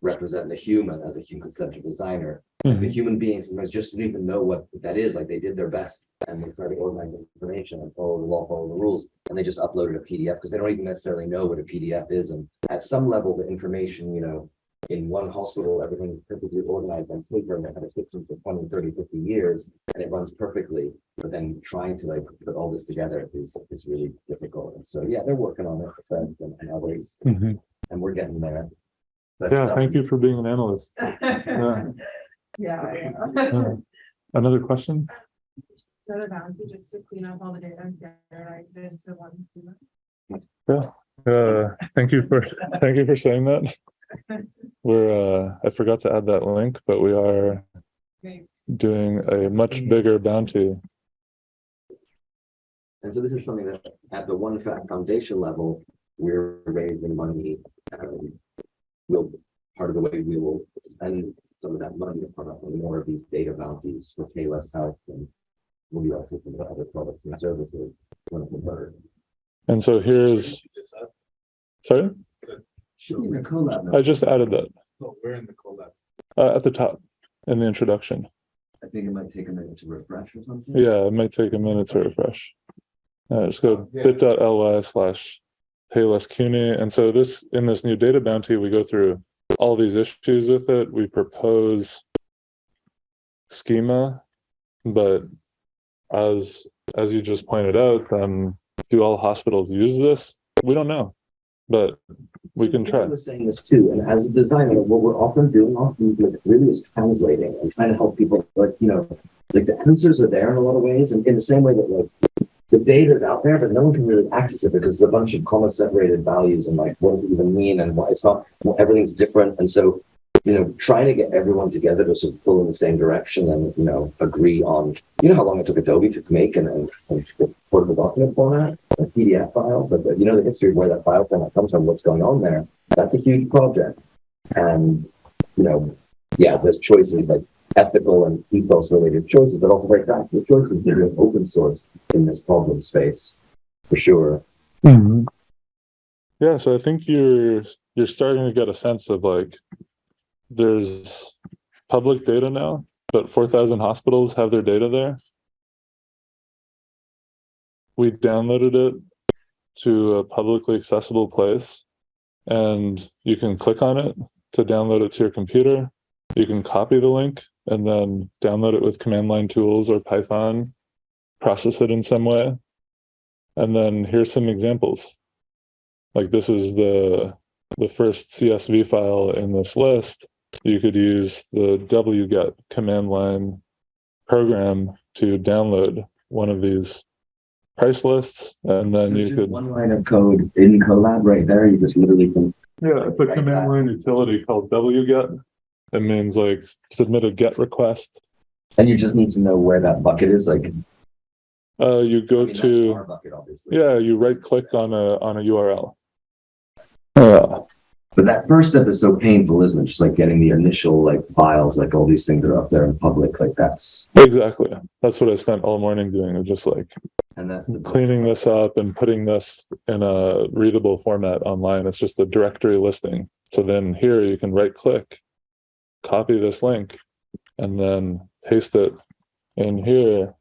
Represent the human as a human centered designer, the Mhm. human beings sometimes just don't even know what that is, like they did their best. And they try to organize information and follow the law, follow the rules, and they just uploaded a PDF, because they don't even necessarily know what a PDF is, and at some level, the information, you know. In one hospital, everything is perfectly organized on paper, and they had a system for 20, 30, 50 years, and it runs perfectly. But then trying to like put all this together is, is really difficult, and so, yeah, they're working on it, and, and others, Mhm. and we're getting there. But, Yeah, um, thank you for being an analyst. Yeah. Yeah, yeah. Yeah. Another question? Another boundary just to clean up all the data and standardize it into one. Uh, thank you for, thank you for saying that. We're, uh, I forgot to add that link, but we are doing a much bigger bounty. And so this is something that at the One Fact Foundation level, we're raising money. um, we'll part of the way we will spend some of that money upon more of these data bounties for Payless Health and. We'll be also thinking about other products and services. when converted. And so here's, sorry, Should be the Colab. I just added that, No, we're in the Colab. uh, at the top in the introduction. I think it might take a minute to refresh or something. Yeah, it might take a minute to refresh. Uh, just go Yeah. bit.ly slash Payless CUNY. And so this, in this new data bounty, we go through all these issues with it. We propose schema, but as, as you just pointed out, then do all hospitals use this? We don't know, but we can try. Was saying this too, and as a designer, what we're often doing often like really is translating and trying to help people, like, you know, like the answers are there in a lot of ways, and in the same way that like the data is out there, but no one can really access it because it's a bunch of comma separated values and like what does it even mean and why it's not, well, everything's different, and so you know, trying to get everyone together to sort of pull in the same direction and, you know, agree on, you know, how long it took Adobe to make and, and, and portable document format, like PDF files, like, the- you know, the history of where that file format comes from, what's going on there. That's a huge project. And, you know, yeah, there's choices like ethical and ethos related choices, but also very practical choices that are open source in this problem space, for sure. Mhm. Yeah, so I think you're, you're starting to get a sense of like, there's public data now, but four thousand hospitals have their data there. We downloaded it to a publicly accessible place. And you can click on it to download it to your computer. You can copy the link and then download it with command line tools or Python, process it in some way. And then here's some examples. Like this is the, the first CSV file in this list. You could use the wget command line program to download one of these price lists and then you There's could. One line of code in Colab right there, you just literally can Yeah, it's a command line utility called wget. It means like submit a get request And you just need to know where that bucket is, like. Uh, you I go mean, to, Bucket, yeah, you right click on a, on a URL. But that first step is so painful, isn't it? Just like getting the initial like files, like all these things are up there in public, like that's, exactly. That's what I spent all morning doing, was just like and that's the. cleaning this up and putting this in a readable format online. It's just a directory listing. So then here you can right click, copy this link, and then paste it in here.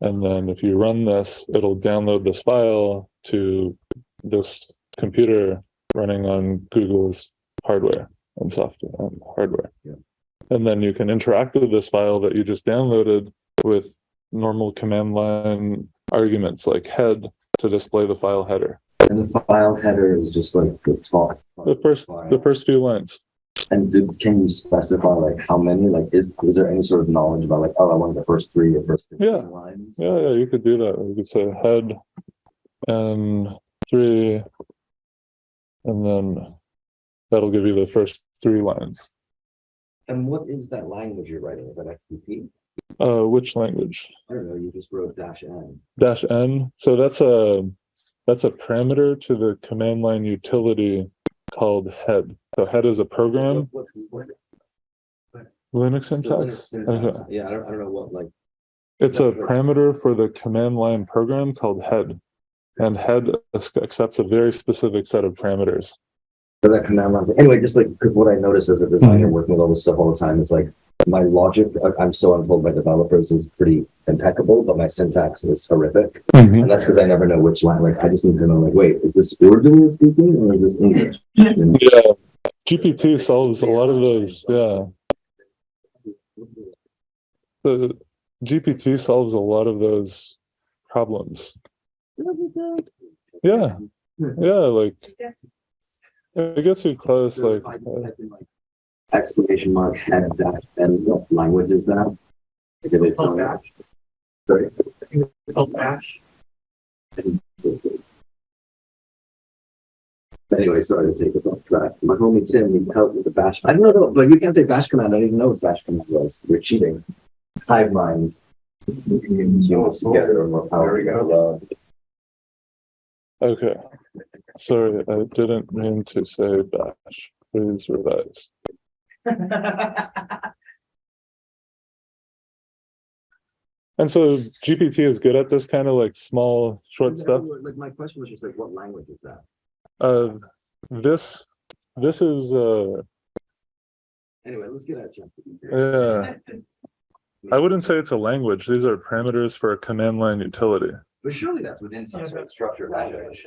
And then if you run this, it'll download this file to this computer running on Google's hardware and software and hardware. Yeah. And then you can interact with this file that you just downloaded with normal command line arguments like head to display the file header. And the file header is just like the top. The first, the first few lines. And do, can you specify like how many, like, is, is there any sort of knowledge about like, oh, I want the first three or first Yeah. lines? Yeah, yeah, you could do that. You could say head and three. And then that'll give you the first three lines. And what is that language you're writing? Is that FTP? Uh, which language? I don't know, you just wrote dash N. Dash N. So that's a, that's a parameter to the command line utility called head. So head is a program, What's, what? Linux so Linux syntax. syntax. Okay. Yeah, I don't, I don't know what like, It's a parameter for the command line program called head. And head accepts a very specific set of parameters. that command line. Anyway, just like what I notice as a designer Mm-hmm. working with all this stuff all the time is like, my logic, I'm so untold by developers is pretty impeccable, but my syntax is horrific. And that's because I never know which line, like, I just need to know, like, wait, is this Urdu speaking or is this English? And- Yeah, GPT solves a lot of those, yeah. The GPT solves a lot of those problems. Yeah, yeah, like, it gets you close, So like, if I just uh, type in, like, Exclamation mark head dash and what language is that? Like, if it's Oh, on- Bash. Sorry. Oh, Bash. Anyway, sorry to take it off track. My homie Tim needs help with the bash. I don't know, but you can't say bash command. I didn't even know what bash command was. You're cheating. Hive mind. Humans together or more power. There we go. Okay. Sorry, I didn't mean to say bash. Please revise. And so GPT is good at this kind of like small, short stuff. Like my question was just like, what language is that? Uh, this, this is, uh, Anyway, let's get at ChatGPT. yeah, I wouldn't say it's a language. These are parameters for a command line utility. But surely that's within some sort of structured language.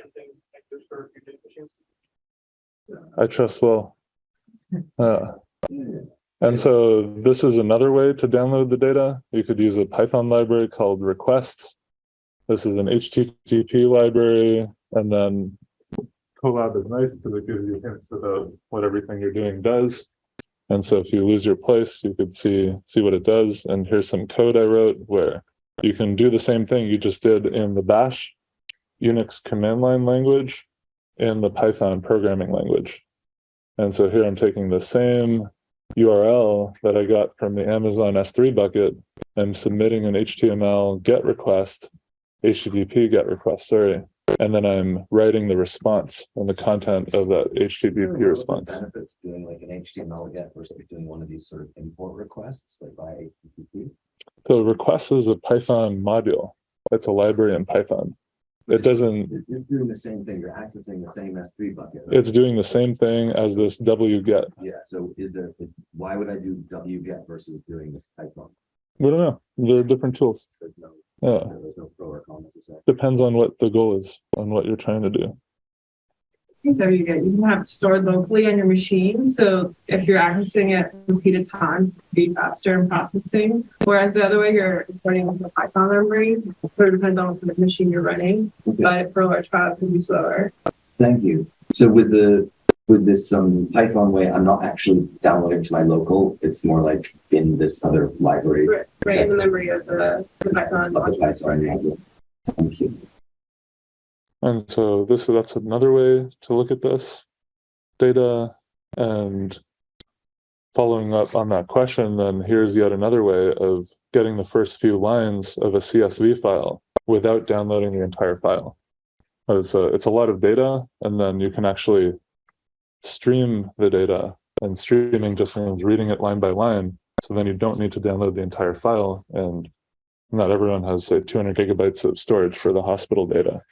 I trust well. Uh, and so this is another way to download the data. You could use a Python library called requests. This is an HTTP library, and then Colab is nice because it gives you hints about what everything you're doing does. And so if you lose your place, you could see see what it does. And here's some code I wrote where you can do the same thing you just did in the Bash Unix command line language in the Python programming language. And so here I'm taking the same URL that I got from the Amazon S3 bucket. I'm submitting an HTML GET request, HTTP GET request, sorry. And then I'm writing the response and the content of that HTTP response. Benefits doing like an HTML get versus doing one of these sort of import requests, like by HTTP. So request is a Python module. It's a library in Python. It doesn't, You're doing the same thing, you're accessing the same S three bucket. right? it's doing the same thing as this wget. Yeah, so is there, why would I do wget versus doing this Python? We don't know. They're different tools. There's no, Yeah. there's no pro or con necessarily. Depends on what the goal is, on what you're trying to do. There you go. You can have it stored locally on your machine. So if you're accessing it repeated times, it'll be faster in processing. Whereas the other way, you're importing with a Python library, sort of depends on what machine you're running. But for large files, it can be slower. Thank you. So with the, with this um Python way, I'm not actually downloading to my local, it's more like in this other library. Right, right in the memory of the, the Python. module. Thank you. And so this, that's another way to look at this data. And following up on that question, then here's yet another way of getting the first few lines of a CSV file without downloading the entire file. It's a, uh, it's a lot of data, and then you can actually stream the data, and streaming just means reading it line by line. So then you don't need to download the entire file, and not everyone has say 200 gigabytes of storage for the hospital data.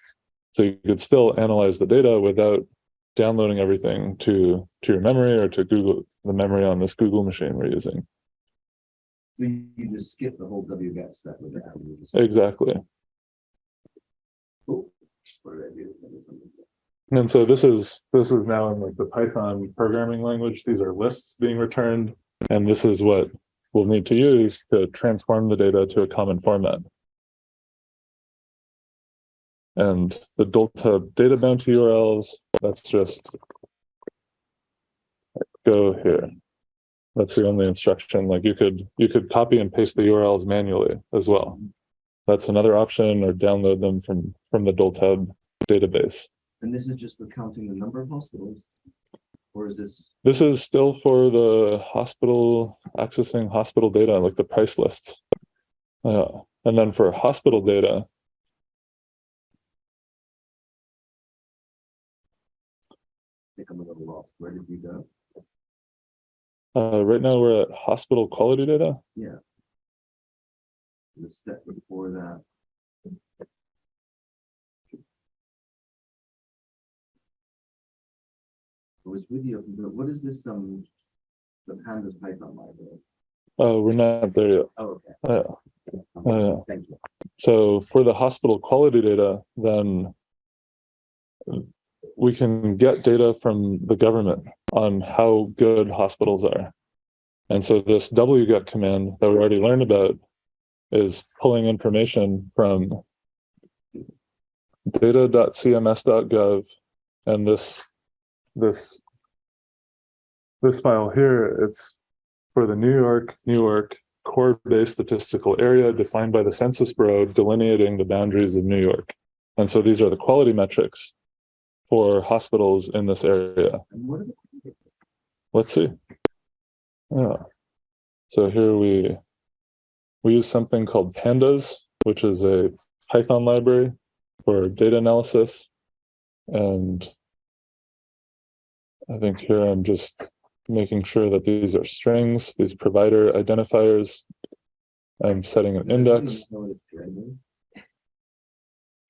So you could still analyze the data without downloading everything to to your memory or to Google the memory on this Google machine we're using. So you just skip the whole wget step with that. and you just- Exactly. Oh, What did I do? I did something. And so this is this is now in like the Python programming language. These are lists being returned, and this is what we'll need to use to transform the data to a common format. And the Dolta data bounty URLs, that's just go here. That's the only instruction. Like you could you could copy and paste the URLs manually as well. That's another option, or download them from from the Dolta database. And this is just for counting the number of hospitals? Or is this, This is still for the hospital, accessing hospital data, like the price lists. Uh, and then for hospital data, I think I'm a little lost, where did you go? uh, right now we're at hospital quality data. Yeah. The step before that. It was with you, but what is this, um, the pandas Python library? Oh, we're not there yet. Oh, okay. Uh, uh, Thank you. So for the hospital quality data, then we can get data from the government on how good hospitals are. And so this wget command that we already learned about is pulling information from data.cms.gov and this this this file here, it's for the New York, Newark core-based statistical area defined by the Census Bureau delineating the boundaries of New York. And so these are the quality metrics for hospitals in this area. Let's see. Yeah. So here we we use something called pandas, which is a Python library for data analysis. And I think here I'm just making sure that these are strings, these provider identifiers. I'm setting an index. Know what it's doing?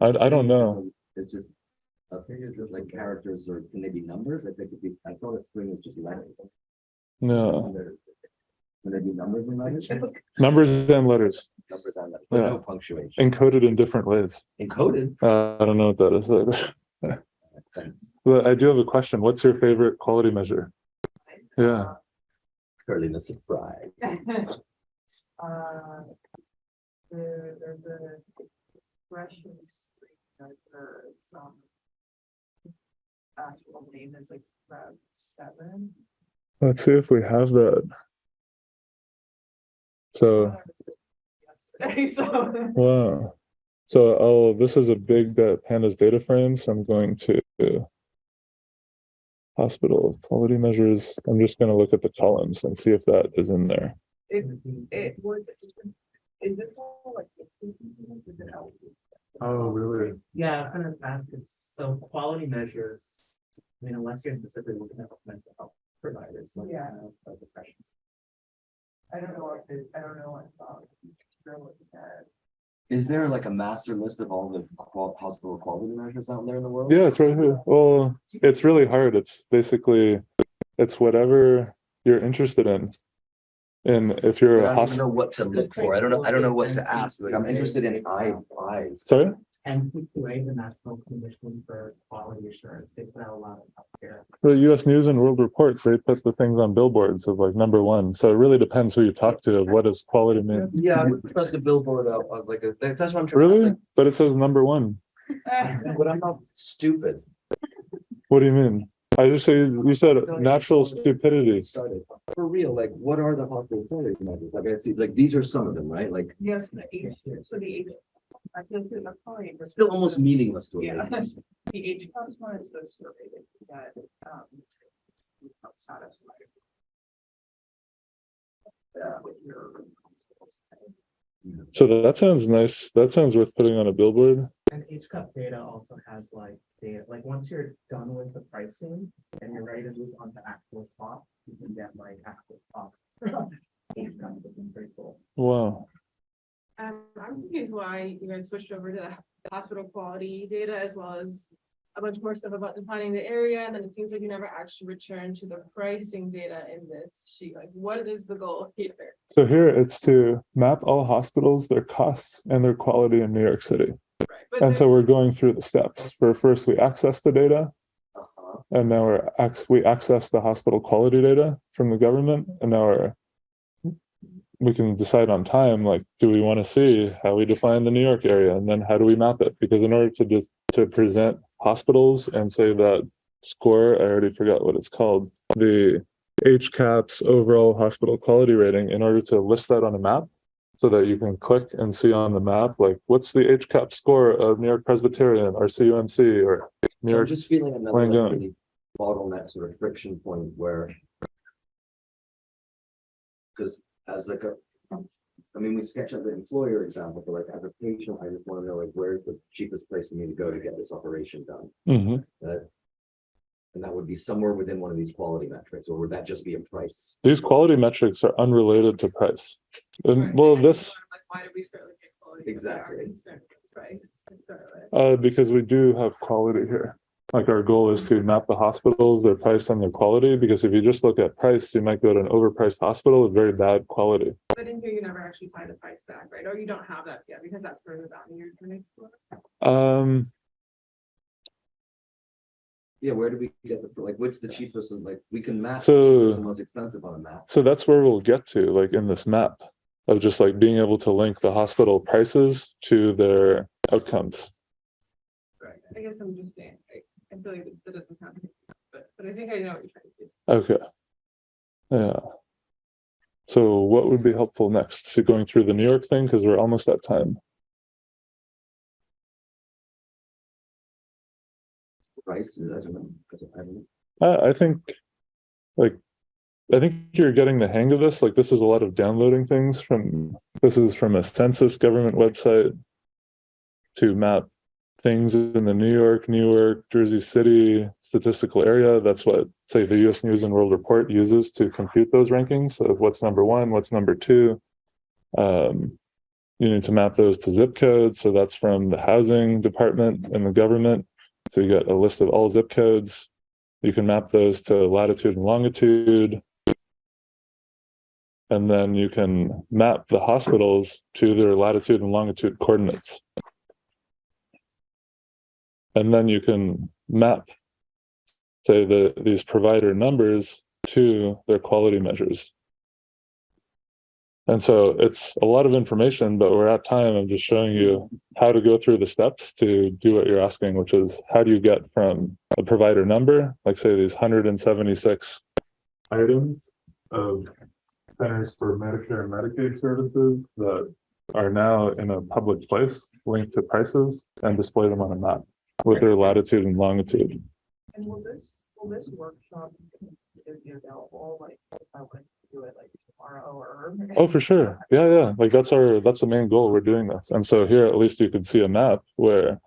I, I don't know. It's just, uh, it's just like characters or can they be numbers? I think it'd be, I thought a string was just letters. No, Can they be numbers and letters? numbers and letters Numbers and letters, but Yeah. no punctuation. encoded in different ways. Encoded. Uh, I don't know what that is. either. Thanks. But I do have a question. What's your favorite quality measure? Yeah. Curly the surprise. Uh, there, there's a expression screen that there's, um, actual name is like Rev seven. Let's see if we have that. So, so. wow. So, oh, this is a big uh, pandas data frame. So I'm going to hospital quality measures. I'm just going to look at the columns and see if that is in there. It, it was, is it all like? is it out? Oh, really? Yeah, I was gonna ask, it's so quality measures, I mean, unless you're specifically looking at mental health providers, like, Yeah. uh, of depressions. I don't know what, it- I don't know what, um, they're looking at. Is there like a master list of all the qual- hospital quality measures out there in the world? Yeah, it's right here. Well, it's really hard. It's basically, it's whatever you're interested in. And if you're But a I don't know what to look for. I don't know, I don't know what to ask. Like, I'm interested in eye, eyes. sorry? NCQA, the National Commission for Quality Assurance, they put out a lot of healthcare. The US News and World Report, they put the things on billboards of like number one. So it really depends who you talk to of what does quality mean. Yeah, I would trust a billboard of, of like, a- that's what I'm trying. Really? But it says number one. But I'm not stupid. What do you mean? I just say, you said natural stupidity. Started. For real, like, what are the hospital quality measures? Like, I see, like, these are some of them, right? Like, Yes, the H, so the H, I feel too, that's probably. it's still almost meaningless to Yeah. me. The HCAHPS one is the survey that, um. Satisfied. uh, with your. So that sounds nice. That sounds worth putting on a billboard. And HCUP data also has like data, like once you're done with the pricing and you're ready to move on to actual cost, you can get like actual cost. HCUP, which is pretty cool. Wow. Um, I'm confused why you guys switched over to the hospital quality data as well as a bunch more stuff about defining the area, and then it seems like you never actually returned to the pricing data in this sheet, like, what is the goal here? So here it's to map all hospitals, their costs and their quality in New York City. Right, And so we're going through the steps. For first, we access the data Uh-huh. and now we're, ac- we access the hospital quality data from the government and now we're we can decide on time, like, do we want to see how we define the New York area? And then how do we map it? Because in order to just, to present hospitals and say that score, I already forgot what it's called, the HCAHPS overall hospital quality rating, in order to list that on a map, so that you can click and see on the map, like, what's the HCAP score of New York Presbyterian or CUMC or New I'm York? just feeling another like, bottleneck sort of friction point where. Cause as like a, I mean, we sketch out the employer example, but like as a patient, I just wanna know like, where's the cheapest place for me to go to get this operation done? Mhm. That. And that would be somewhere within one of these quality metrics, or would that just be a price? These quality metrics are unrelated to price. And Right, well, this, why did we start looking at quality? if we are Exactly. concerned with price to start with? uh, because we do have quality here. Like our goal is to map the hospitals, their price and their quality, because if you just look at price, you might go to an overpriced hospital with very bad quality. But in here, you never actually tie the price back, right? Or you don't have that yet, because that's further down the year to next. Um, Yeah, where do we get the, like, what's the cheapest, and like, we can map. the So- cheapest and Most expensive on a map. so that's where we'll get to, like in this map. Of just like being able to link the hospital prices to their outcomes. Right. I guess I'm just saying, like, I feel like that doesn't sound, but, but I think I know what you're trying to do. Okay. Yeah. So what would be helpful next? So going through the New York thing, because we're almost at time. Price, I don't know. I don't- I don't know. I, I think, like, I think you're getting the hang of this. Like, this is a lot of downloading things from, this is from a census government website to map things in the New York, Newark, Jersey City statistical area. That's what, say, the US News and World Report uses to compute those rankings of what's number one, what's number two. Um, you need to map those to zip codes. So that's from the housing department and the government. So you got a list of all zip codes. You can map those to latitude and longitude. And then you can map the hospitals to their latitude and longitude coordinates. And then you can map, say, the, these provider numbers to their quality measures. And so it's a lot of information, but we're at time. I'm just showing you how to go through the steps to do what you're asking, which is how do you get from a provider number, like say these hundred and seventy-six items of centers for Medicare and Medicaid services that are now in a public place linked to prices and display them on a map with their latitude and longitude. And will this, will this workshop be available, like, if I wanted to do it like tomorrow or? Oh, for sure. Yeah, yeah. Like that's our, that's the main goal. We're doing this. And so here at least you can see a map where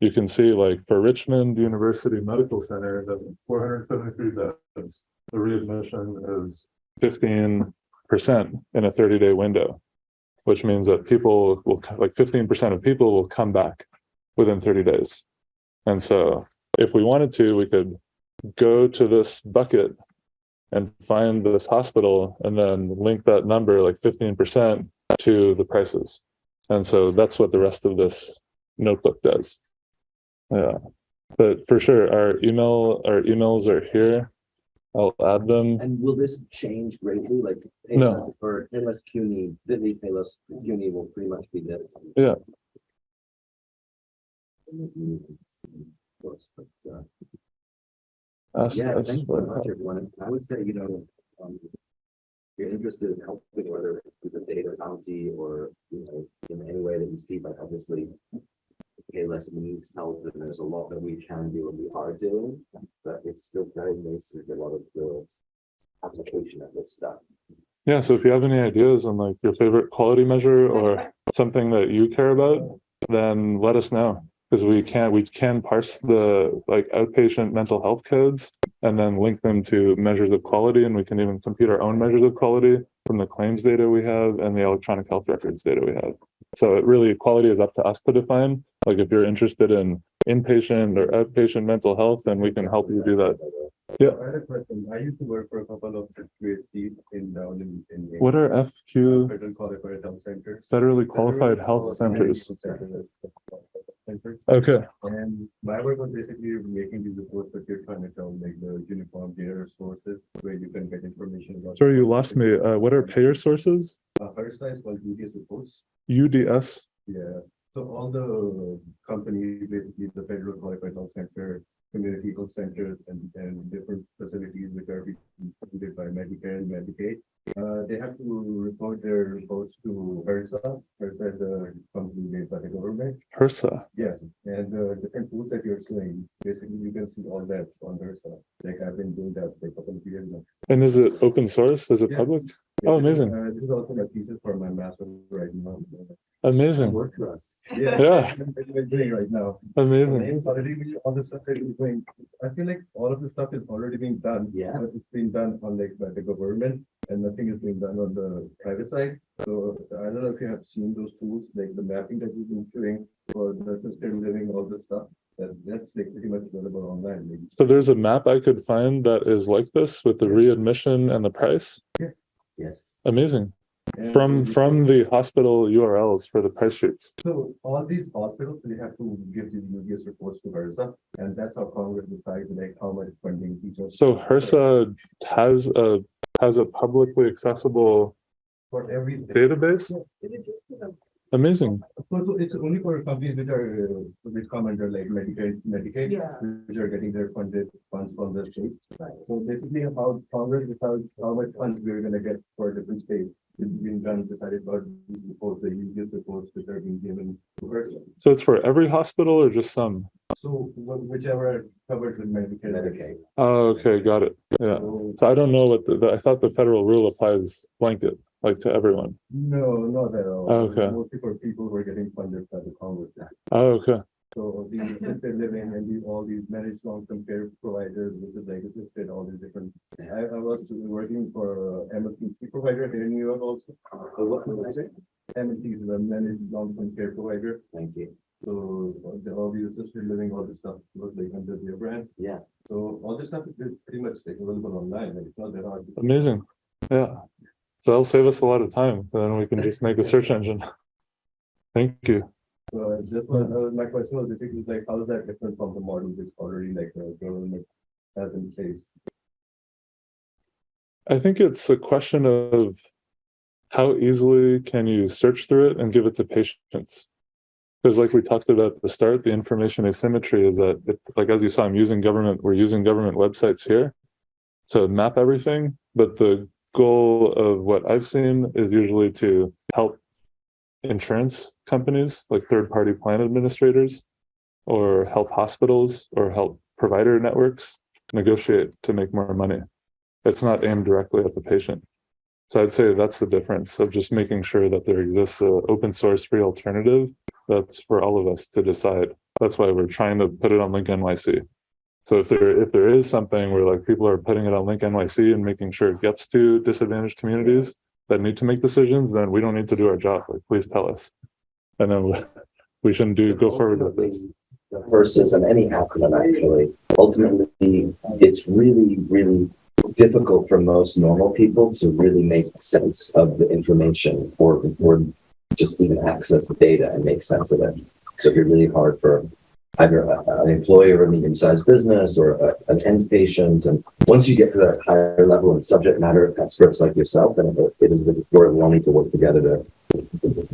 you can see like for Richmond University Medical Center, the four hundred seventy-three beds, the readmission is fifteen percent in a thirty-day window. Which means that people will, like fifteen percent of people will come back within thirty days. And so if we wanted to, we could go to this bucket and find this hospital and then link that number like fifteen percent to the prices. And so that's what the rest of this notebook does. Yeah, but for sure, our email, our emails are here. I'll add them. And will this change greatly, like? No. Or Payless CUNY, Bitly Payless CUNY will pretty much be this. Yeah. Of course, but, uh, Ask Yeah, thank you very much, everyone. I would say, you know, um. if You're interested in helping, whether it's with the data bounty or, you know, in any way that you see, but obviously. Payless needs help and there's a lot that we can do and we are doing, but it's still very nascent, a lot of the. Application of this stuff. Yeah, so if you have any ideas on like your favorite quality measure or something that you care about, then let us know. Because we can, we can parse the like outpatient mental health codes and then link them to measures of quality. And we can even compute our own measures of quality from the claims data we have and the electronic health records data we have. So it really, quality is up to us to define. Like if you're interested in inpatient or outpatient mental health, then we can help you do that. Yeah. I had a question. I used to work for a couple of QHCs in down in, in. What are FQ Federal Qualified Health Centers. federally qualified health centers? Okay. And my work was basically making these reports that you're trying to tell, like the uniform data sources where you can get information about. Sorry, you lost me. Uh, what are payer sources? Uh, first size called UDS reports. UDS? Yeah, so all the companies, basically the Federal Qualified Health Center, community health centers and, and different facilities which are being funded by Medicare and Medicaid. Uh, they have to report their reports to HRSA, HRSA is a company made by the government. HRSA. Yes, and the different tools that you're showing, basically you can see all that on HRSA. Like I've been doing that for a couple of years now. And is it open source? Is it Yeah. public? Oh, amazing. Uh, this is also my thesis for my master's right now. Amazing. Work for us. Yeah. Yeah. I'm I'm doing right now. Amazing. It's already, been- all the stuff that is going, I feel like all of the stuff is already being done. Yeah. but It's being done on like by the government and nothing is being done on the private side. So I don't know if you have seen those tools, like the mapping that we've been doing for the assisted living, all this stuff. That that's like pretty much available online. like- So there's a map I could find that is like this with the readmission and the price? Yes. Amazing. And From, from the hospital URLs for the price sheets. So all these hospitals, they have to give these UDS reports to HRSA, and that's how Congress decides like how much funding each of. So HRSA has a, has a publicly accessible For every. database? Amazing. So, so it's only for companies which are, uh, which come under like Medicaid, Medicaid, Yeah. which are getting their funded funds from the state. So basically how Congress decides how much funds we're gonna get for different states. It's been done, decided about these reports, the UDS reports which are being given to HRSA. So it's for every hospital or just some? So whichever covers with Medicare. Medicaid. Oh, okay, got it. Yeah. So, So I don't know what the, the- I thought the federal rule applies blanket, like to everyone. No, not at all. Okay. Mostly for people who are getting funded by the Congress. Oh, okay. So the assisted living and the, all these managed long-term care providers, which is like assisted, all these different. I, I was working for MLTC provider here in New York also. So what was I saying? MLT is a managed long-term care provider. Thank you. So the- all these assisted living, all this stuff was like under their brand. Yeah. So all this stuff is pretty much like available online, like it's not that hard. Amazing. Yeah. So that'll save us a lot of time. Then we can just make a search engine. Thank you. So this was, uh, my question was basically like, how is that different from the model which already like the government has in place? I think it's a question of how easily can you search through it and give it to patients? Because like we talked about at the start, the information asymmetry is that, it, like as you saw, I'm using government, we're using government websites here to map everything, but the goal of what I've seen is usually to insurance companies, like third-party plan administrators, or help hospitals or help provider networks negotiate to make more money. It's not aimed directly at the patient. So I'd say that's the difference of just making sure that there exists a open source free alternative that's for all of us to decide. That's why we're trying to put it on Link NYC. So if there if there is something where like people are putting it on Link NYC and making sure it gets to disadvantaged communities that need to make decisions, then we don't need to do our job. Like please tell us. And then we- shouldn't do go forward with this. Versus, and any acronym actually, ultimately, it's really, really difficult for most normal people to really make sense of the information or, or just even access the data and make sense of it. So it'd be really hard for either a- an employer, or a medium-sized business, or a- an end patient. And once you get to that higher level and subject matter experts like yourself, then it is worth need to work together to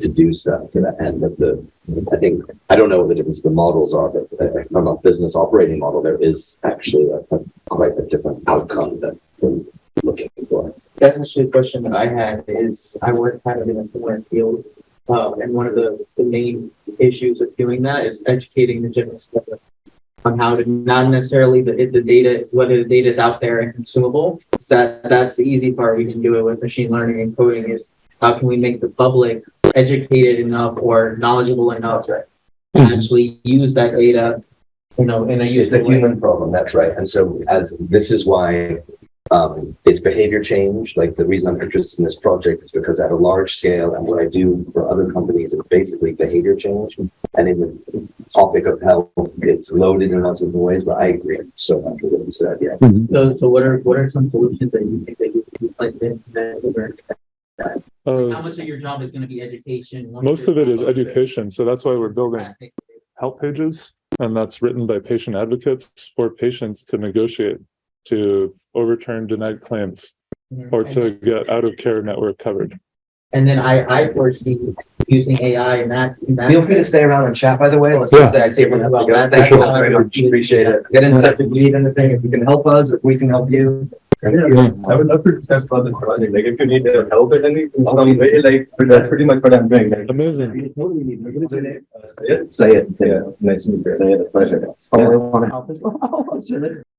to do stuff. But the, I think, I don't know what the difference the models are, but uh, from a business operating model, there is actually a, a quite a different outcome that we're looking for. That's actually a question that I had is I work kind of in a similar field. Um, and one of the, the main issues of doing that is educating the general public on how to, not necessarily the, the data, whether the data is out there and consumable. That, that's the easy part. We can do it with machine learning and coding is how can we make the public educated enough or knowledgeable enough to actually use that data, you know, in a It's a way. human problem, that's right. And so as, this is why um, it's behavior change. Like the reason I'm interested in this project is because at a large scale and what I do for other companies, it's basically behavior change. And in the topic of health, it's loaded in lots of ways, but I agree so much with what you said, yeah. So, so what are, what are some solutions that you think that you could like to implement or How Uh, much of your job is gonna be education? once most of it is education, so that's why we're building help pages. And that's written by patient advocates for patients to negotiate, to overturn denied claims or to get out of care network covered. And then I, I foresee using AI in that, in that. Feel free to stay around and chat, by the way. Let's Yeah. say I see everyone. Well, else. that- that's Sure. what I would. Appreciate it. Get in touch if you need anything, if you can help us, if we can help you. Thank you. I would love to discuss about this project, like if you need uh, help with anything, some way, like, but that's pretty much what I'm doing. like- Amazing. Say it. Say it. Yeah, nice to meet you. Say it, a pleasure. Oh, I wanna help as well.